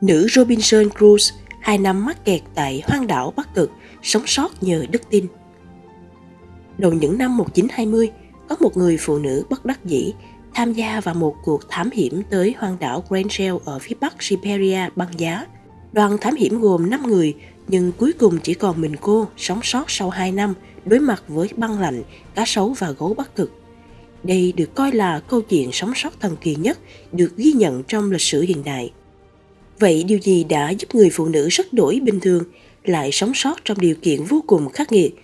Nữ Robinson Crusoe hai năm mắc kẹt tại hoang đảo Bắc Cực, sống sót nhờ đức tin. Đầu những năm 1920, có một người phụ nữ bất đắc dĩ tham gia vào một cuộc thám hiểm tới hoang đảo Grand ở phía bắc Siberia băng giá. Đoàn thám hiểm gồm 5 người, nhưng cuối cùng chỉ còn mình cô sống sót sau 2 năm đối mặt với băng lạnh, cá sấu và gấu bắc cực. Đây được coi là câu chuyện sống sót thần kỳ nhất được ghi nhận trong lịch sử hiện đại. Vậy điều gì đã giúp người phụ nữ rất đổi bình thường lại sống sót trong điều kiện vô cùng khắc nghiệt,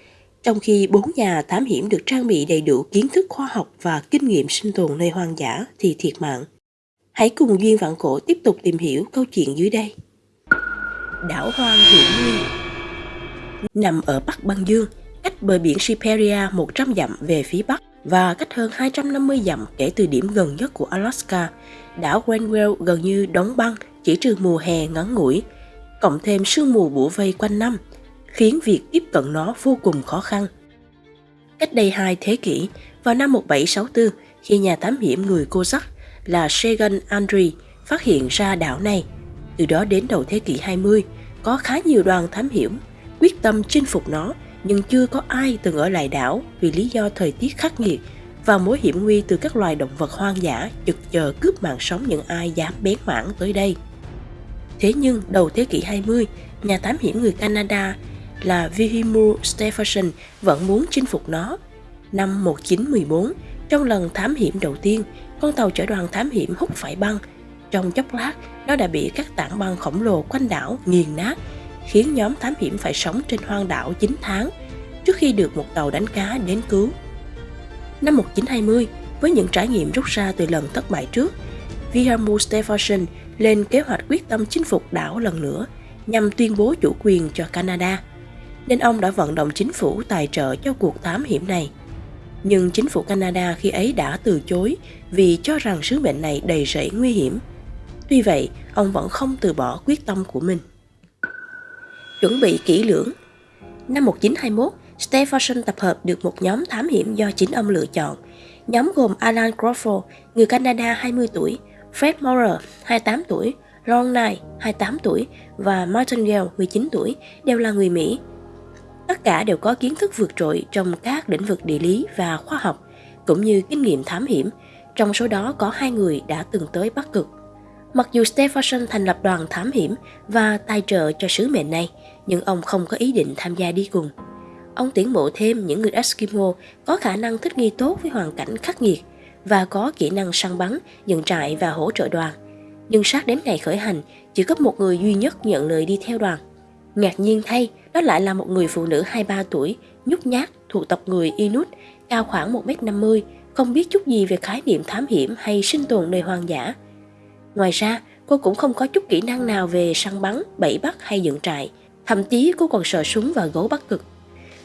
trong khi bốn nhà thám hiểm được trang bị đầy đủ kiến thức khoa học và kinh nghiệm sinh tồn nơi hoang dã thì thiệt mạng. Hãy cùng Duyên Vạn Cổ tiếp tục tìm hiểu câu chuyện dưới đây. Đảo hoang hiểm nguyên Nằm ở Bắc Băng Dương, cách bờ biển Siberia 100 dặm về phía Bắc và cách hơn 250 dặm kể từ điểm gần nhất của Alaska, đảo Greenwell gần như đóng băng chỉ trừ mùa hè ngắn ngủi, cộng thêm sương mù bủa vây quanh năm, khiến việc tiếp cận nó vô cùng khó khăn. Cách đây hai thế kỷ, vào năm 1764, khi nhà thám hiểm người cô sắc là Segan Andre phát hiện ra đảo này, từ đó đến đầu thế kỷ 20, có khá nhiều đoàn thám hiểm quyết tâm chinh phục nó, nhưng chưa có ai từng ở lại đảo vì lý do thời tiết khắc nghiệt và mối hiểm nguy từ các loài động vật hoang dã chực chờ cướp mạng sống những ai dám bén mảng tới đây. Thế nhưng đầu thế kỷ 20, nhà thám hiểm người Canada là Vihimu Stephenson vẫn muốn chinh phục nó. Năm 1914, trong lần thám hiểm đầu tiên, con tàu chở đoàn thám hiểm hút phải băng. Trong chốc lát, nó đã bị các tảng băng khổng lồ quanh đảo nghiền nát, khiến nhóm thám hiểm phải sống trên hoang đảo 9 tháng trước khi được một tàu đánh cá đến cứu. Năm 1920, với những trải nghiệm rút ra từ lần thất bại trước, Wilhelm Stephenson lên kế hoạch quyết tâm chinh phục đảo lần nữa nhằm tuyên bố chủ quyền cho Canada. Nên ông đã vận động chính phủ tài trợ cho cuộc thám hiểm này. Nhưng chính phủ Canada khi ấy đã từ chối vì cho rằng sứ mệnh này đầy rẫy nguy hiểm. Tuy vậy, ông vẫn không từ bỏ quyết tâm của mình. Chuẩn bị kỹ lưỡng Năm 1921, Stephenson tập hợp được một nhóm thám hiểm do chính ông lựa chọn. Nhóm gồm Alan Crawford, người Canada 20 tuổi, Fred Maurer, 28 tuổi, Ron Knight, 28 tuổi và Martin Gale, 19 tuổi, đều là người Mỹ. Tất cả đều có kiến thức vượt trội trong các lĩnh vực địa lý và khoa học, cũng như kinh nghiệm thám hiểm. Trong số đó có hai người đã từng tới Bắc Cực. Mặc dù Stephenson thành lập đoàn thám hiểm và tài trợ cho sứ mệnh này, nhưng ông không có ý định tham gia đi cùng. Ông tuyển mộ thêm những người Eskimo có khả năng thích nghi tốt với hoàn cảnh khắc nghiệt và có kỹ năng săn bắn, dựng trại và hỗ trợ đoàn. Nhưng sát đến ngày khởi hành, chỉ có một người duy nhất nhận lời đi theo đoàn. Ngạc nhiên thay, đó lại là một người phụ nữ 23 tuổi, nhút nhát, thuộc tộc người Inuit, cao khoảng 1m50, không biết chút gì về khái niệm thám hiểm hay sinh tồn nơi hoang dã. Ngoài ra, cô cũng không có chút kỹ năng nào về săn bắn, bẫy bắt hay dựng trại. Thậm chí cô còn sợ súng và gấu bắc cực.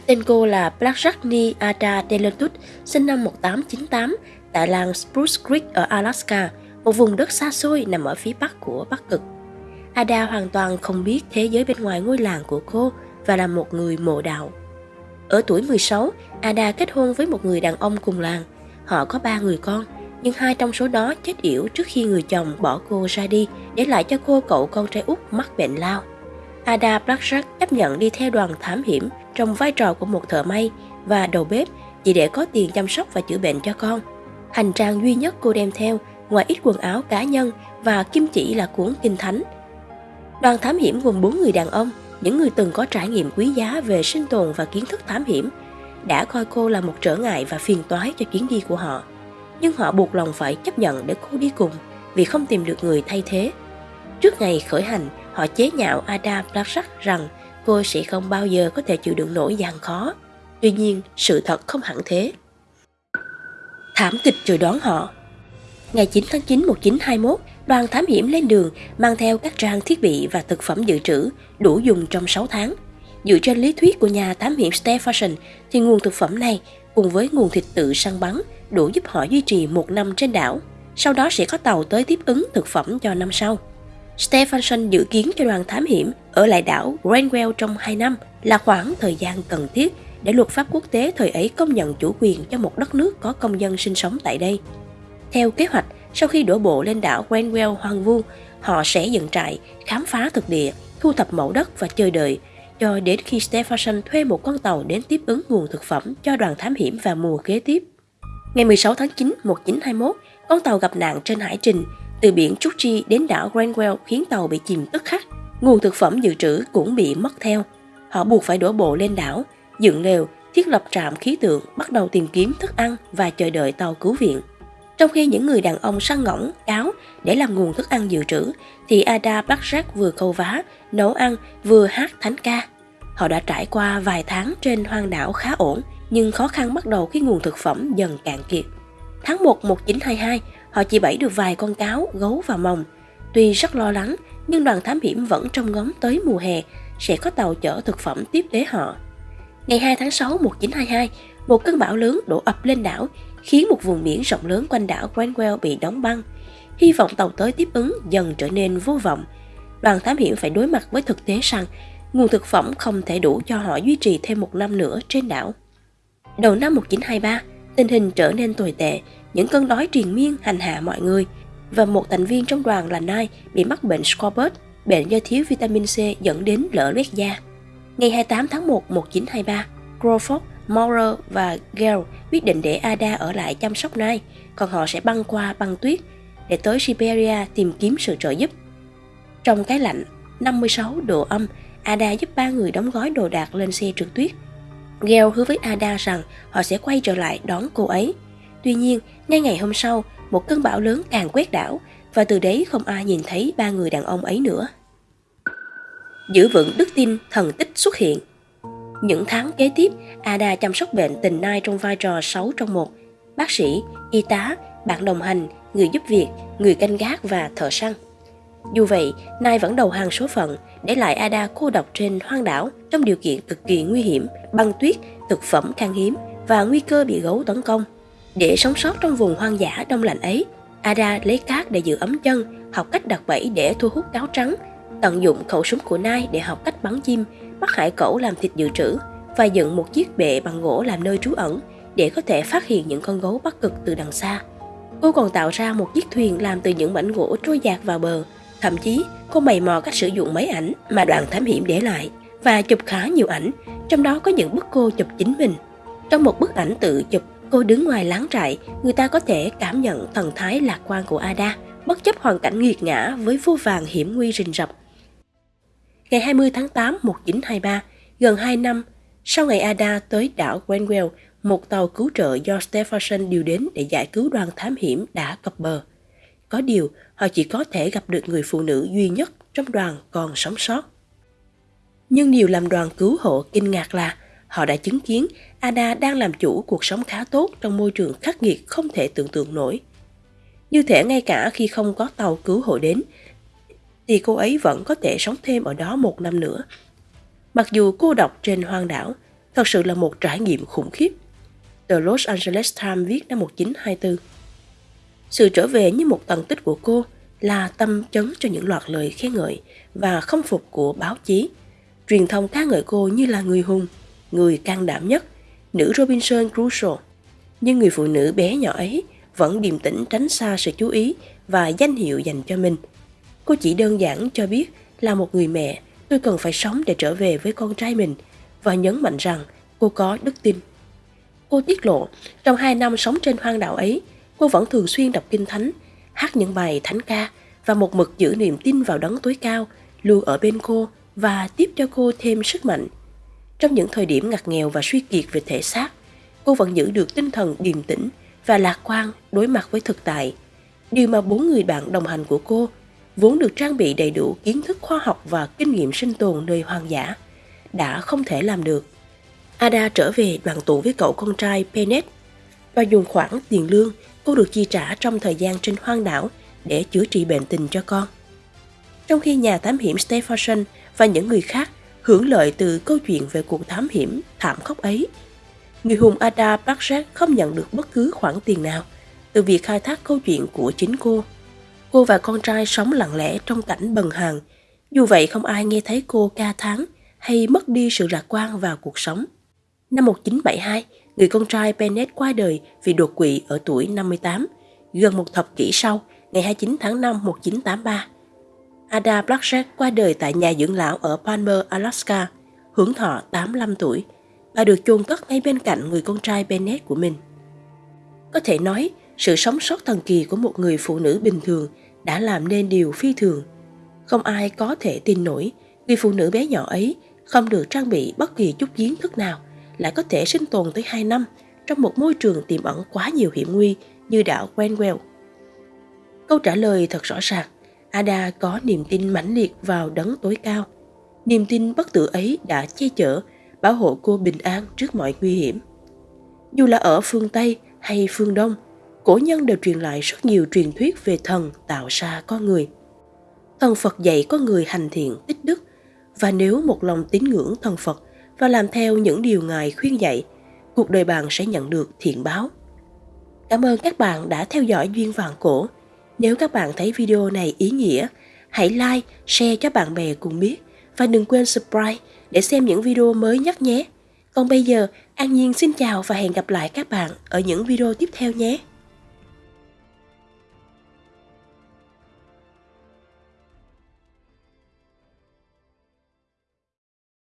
Tên cô là Blackjackni Ada Delotut, sinh năm 1898, tại làng Spruce Creek ở Alaska, một vùng đất xa xôi nằm ở phía bắc của Bắc Cực. Ada hoàn toàn không biết thế giới bên ngoài ngôi làng của cô và là một người mộ đạo. Ở tuổi 16, Ada kết hôn với một người đàn ông cùng làng. Họ có ba người con, nhưng hai trong số đó chết yểu trước khi người chồng bỏ cô ra đi, để lại cho cô cậu con trai út mắc bệnh lao. Ada Blackjack chấp nhận đi theo đoàn thám hiểm trong vai trò của một thợ may và đầu bếp chỉ để có tiền chăm sóc và chữa bệnh cho con. Hành trang duy nhất cô đem theo, ngoài ít quần áo cá nhân và kim chỉ là cuốn kinh thánh. Đoàn thám hiểm gồm bốn người đàn ông, những người từng có trải nghiệm quý giá về sinh tồn và kiến thức thám hiểm, đã coi cô là một trở ngại và phiền toái cho chuyến đi của họ. Nhưng họ buộc lòng phải chấp nhận để cô đi cùng vì không tìm được người thay thế. Trước ngày khởi hành, họ chế nhạo Ada Blasak rằng cô sẽ không bao giờ có thể chịu đựng nổi gian khó. Tuy nhiên, sự thật không hẳn thế. Thảm kịch chờ đón họ. Ngày 9 tháng 9 1921, đoàn thám hiểm lên đường mang theo các trang thiết bị và thực phẩm dự trữ đủ dùng trong 6 tháng. Dựa trên lý thuyết của nhà thám hiểm Stephenson thì nguồn thực phẩm này cùng với nguồn thịt tự săn bắn đủ giúp họ duy trì một năm trên đảo. Sau đó sẽ có tàu tới tiếp ứng thực phẩm cho năm sau. Stephenson dự kiến cho đoàn thám hiểm ở lại đảo Greenwell trong 2 năm là khoảng thời gian cần thiết để luật pháp quốc tế thời ấy công nhận chủ quyền cho một đất nước có công dân sinh sống tại đây. Theo kế hoạch, sau khi đổ bộ lên đảo Grenwell hoang vu, Họ sẽ dựng trại, khám phá thực địa, thu thập mẫu đất và chờ đợi cho đến khi Stephenson thuê một con tàu đến tiếp ứng nguồn thực phẩm cho đoàn thám hiểm vào mùa kế tiếp. Ngày 16 tháng 9, 1921, con tàu gặp nạn trên hải trình từ biển Chukchi đến đảo Grenwell khiến tàu bị chìm tức khắc. Nguồn thực phẩm dự trữ cũng bị mất theo. Họ buộc phải đổ bộ lên đảo, dựng lều, thiết lập trạm khí tượng, bắt đầu tìm kiếm thức ăn và chờ đợi tàu cứu viện. Trong khi những người đàn ông săn ngỗng, cáo để làm nguồn thức ăn dự trữ, thì Ada Bakjak vừa câu vá, nấu ăn, vừa hát thánh ca. Họ đã trải qua vài tháng trên hoang đảo khá ổn, nhưng khó khăn bắt đầu khi nguồn thực phẩm dần cạn kiệt. Tháng 1 1922, họ chỉ bẫy được vài con cáo, gấu và mồng. Tuy rất lo lắng, nhưng đoàn thám hiểm vẫn trông ngóng tới mùa hè sẽ có tàu chở thực phẩm tiếp tế họ. Ngày 2 tháng 6 1922, một cơn bão lớn đổ ập lên đảo, khiến một vùng biển rộng lớn quanh đảo Granwell bị đóng băng. Hy vọng tàu tới tiếp ứng dần trở nên vô vọng. Đoàn thám hiểm phải đối mặt với thực tế rằng nguồn thực phẩm không thể đủ cho họ duy trì thêm một năm nữa trên đảo. Đầu năm 1923, tình hình trở nên tồi tệ, những cơn đói triền miên hành hạ mọi người và một thành viên trong đoàn là Nai bị mắc bệnh Scorbut, bệnh do thiếu vitamin C dẫn đến lở loét da. Ngày 28 tháng 1, 1923, Crawford, Maurer và Gale quyết định để Ada ở lại chăm sóc Nai, còn họ sẽ băng qua băng tuyết để tới Siberia tìm kiếm sự trợ giúp. Trong cái lạnh 56 độ âm, Ada giúp ba người đóng gói đồ đạc lên xe trượt tuyết. Gale hứa với Ada rằng họ sẽ quay trở lại đón cô ấy. Tuy nhiên, ngay ngày hôm sau, một cơn bão lớn càng quét đảo và từ đấy không ai nhìn thấy ba người đàn ông ấy nữa. Giữ vững đức tin, thần tích xuất hiện. Những tháng kế tiếp, Ada chăm sóc bệnh tình nai trong vai trò 6 trong một. Bác sĩ, y tá, bạn đồng hành, người giúp việc, người canh gác và thợ săn. Dù vậy, Nai vẫn đầu hàng số phận, để lại Ada cô độc trên hoang đảo trong điều kiện cực kỳ nguy hiểm, băng tuyết, thực phẩm khan hiếm và nguy cơ bị gấu tấn công. Để sống sót trong vùng hoang dã đông lạnh ấy, Ada lấy cát để giữ ấm chân, học cách đặt bẫy để thu hút cáo trắng, tận dụng khẩu súng của Nai để học cách bắn chim, bắt hải cẩu làm thịt dự trữ và dựng một chiếc bệ bằng gỗ làm nơi trú ẩn để có thể phát hiện những con gấu bắt cực từ đằng xa. Cô còn tạo ra một chiếc thuyền làm từ những mảnh gỗ trôi dạt vào bờ. Thậm chí, cô mày mò cách sử dụng máy ảnh mà đoàn thám hiểm để lại và chụp khá nhiều ảnh, trong đó có những bức cô chụp chính mình. Trong một bức ảnh tự chụp, cô đứng ngoài láng trại, người ta có thể cảm nhận thần thái lạc quan của Ada, bất chấp hoàn cảnh nghiệt ngã với vô vàng hiểm nguy rình rập. Ngày 20 tháng 8 1923, gần 2 năm sau ngày Ada tới đảo Granwell, một tàu cứu trợ do Stephenson điều đến để giải cứu đoàn thám hiểm đã cập bờ. Có điều, họ chỉ có thể gặp được người phụ nữ duy nhất trong đoàn còn sống sót. Nhưng điều làm đoàn cứu hộ kinh ngạc là họ đã chứng kiến Ada đang làm chủ cuộc sống khá tốt trong môi trường khắc nghiệt không thể tưởng tượng nổi. Như thể ngay cả khi không có tàu cứu hộ đến, thì cô ấy vẫn có thể sống thêm ở đó một năm nữa. Mặc dù cô độc trên hoang đảo, thật sự là một trải nghiệm khủng khiếp. The Los Angeles Times viết năm 1924. Sự trở về như một tầng tích của cô là tâm chấn cho những loạt lời khen ngợi và không phục của báo chí. Truyền thông ca ngợi cô như là người hùng, người can đảm nhất, nữ Robinson Crusoe. Nhưng người phụ nữ bé nhỏ ấy vẫn điềm tĩnh tránh xa sự chú ý và danh hiệu dành cho mình. Cô chỉ đơn giản cho biết là một người mẹ, tôi cần phải sống để trở về với con trai mình và nhấn mạnh rằng cô có đức tin. Cô tiết lộ, trong hai năm sống trên hoang đảo ấy, cô vẫn thường xuyên đọc kinh thánh, hát những bài thánh ca và một mực giữ niềm tin vào đấng tối cao, luôn ở bên cô và tiếp cho cô thêm sức mạnh. Trong những thời điểm ngặt nghèo và suy kiệt về thể xác, cô vẫn giữ được tinh thần điềm tĩnh và lạc quan đối mặt với thực tại. Điều mà bốn người bạn đồng hành của cô vốn được trang bị đầy đủ kiến thức khoa học và kinh nghiệm sinh tồn nơi hoang dã, đã không thể làm được. Ada trở về đoàn tụ với cậu con trai Penet và dùng khoản tiền lương cô được chi trả trong thời gian trên hoang đảo để chữa trị bệnh tình cho con. Trong khi nhà thám hiểm Stephenson và những người khác hưởng lợi từ câu chuyện về cuộc thám hiểm thảm khốc ấy, người hùng Ada Bakjak không nhận được bất cứ khoản tiền nào từ việc khai thác câu chuyện của chính cô. Cô và con trai sống lặng lẽ trong cảnh bần hàn. dù vậy không ai nghe thấy cô ca thán hay mất đi sự lạc quan vào cuộc sống. Năm 1972, người con trai Bennett qua đời vì đột quỵ ở tuổi 58, gần một thập kỷ sau, ngày 29 tháng 5 1983. Ada Blackjack qua đời tại nhà dưỡng lão ở Palmer, Alaska, hưởng thọ 85 tuổi và được chôn cất ngay bên cạnh người con trai Bennett của mình. Có thể nói, sự sống sót thần kỳ của một người phụ nữ bình thường đã làm nên điều phi thường. Không ai có thể tin nổi người phụ nữ bé nhỏ ấy không được trang bị bất kỳ chút kiến thức nào lại có thể sinh tồn tới 2 năm trong một môi trường tiềm ẩn quá nhiều hiểm nguy như đảo Quenwell. Câu trả lời thật rõ ràng, Ada có niềm tin mãnh liệt vào đấng tối cao. Niềm tin bất tử ấy đã che chở, bảo hộ cô bình an trước mọi nguy hiểm. Dù là ở phương Tây hay phương Đông, cổ nhân đều truyền lại rất nhiều truyền thuyết về thần tạo ra con người. Thần Phật dạy con người hành thiện tích đức, và nếu một lòng tín ngưỡng thần Phật và làm theo những điều Ngài khuyên dạy, cuộc đời bạn sẽ nhận được thiện báo. Cảm ơn các bạn đã theo dõi Duyên Vàng Cổ. Nếu các bạn thấy video này ý nghĩa, hãy like, share cho bạn bè cùng biết và đừng quên subscribe để xem những video mới nhất nhé. Còn bây giờ, An Nhiên xin chào và hẹn gặp lại các bạn ở những video tiếp theo nhé.